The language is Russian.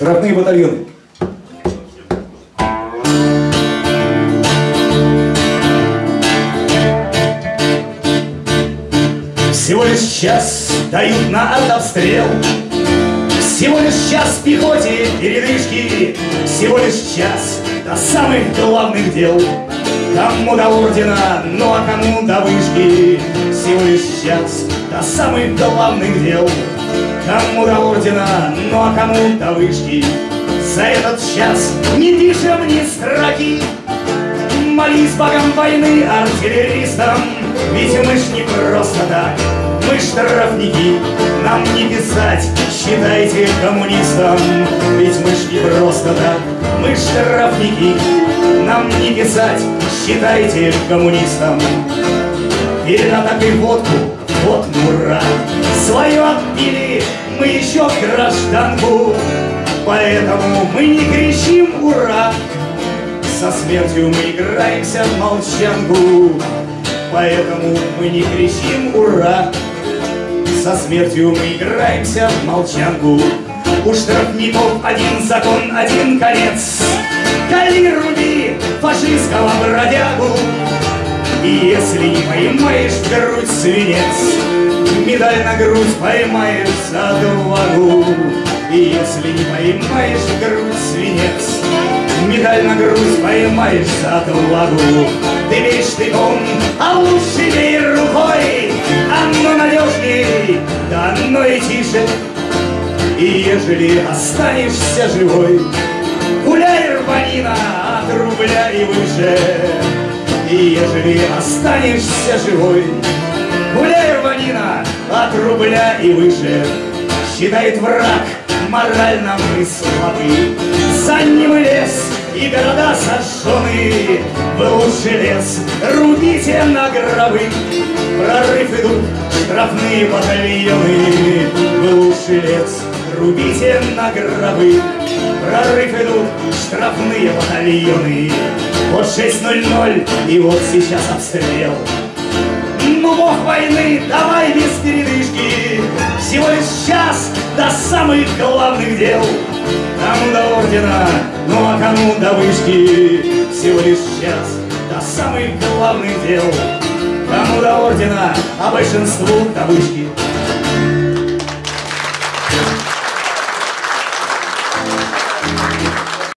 Штрафные батальоны. Всего лишь час дают на артобстрел Всего лишь час пехоте передышки. Всего лишь час до самых главных дел. Кому до ордена, ну а кому до вышки. Всего лишь час до самых главных дел Кому до ордена, ну а кому до вышки За этот час не пишем ни строки. Молись богам войны артиллеристам Ведь мы ж не просто так Мы штрафники, нам не писать Считайте коммунистам Ведь мы ж не просто так Мы штрафники, нам не писать Считайте коммунистам Перед атакой водку, вот мура Свое отбили мы еще гражданку Поэтому мы не кричим «Ура!» Со смертью мы играемся в молчанку Поэтому мы не кричим «Ура!» Со смертью мы играемся в молчанку У штрафников один закон, один конец. Кали руби фашистского бродягу. И если не поймаешь свинец. Медаль на грудь поймаешь за отвагу. И если не поймаешь в грудь свинец Медаль на грудь поймаешь за отвагу. Ты бей штыком, а лучше бей рукой. Оно надежней, да оно и тише. И ежели останешься живой Гуляй, рванина, от рубля и выше. И ежели останешься живой рубля и выше Считает враг, морально мы слабы За ним лес и города сожжены В лучший лес рубите на гробы. Прорыв идут штрафные батальоны В лучший лес рубите на гробы. Прорыв идут штрафные батальоны Вот 6.00 и вот сейчас обстрел бог войны, давай без передышки. Всего лишь час до самых главных дел. Кому до ордена, ну а кому до вышки? Всего лишь час до самых главных дел. Кому до ордена, а большинству до вышки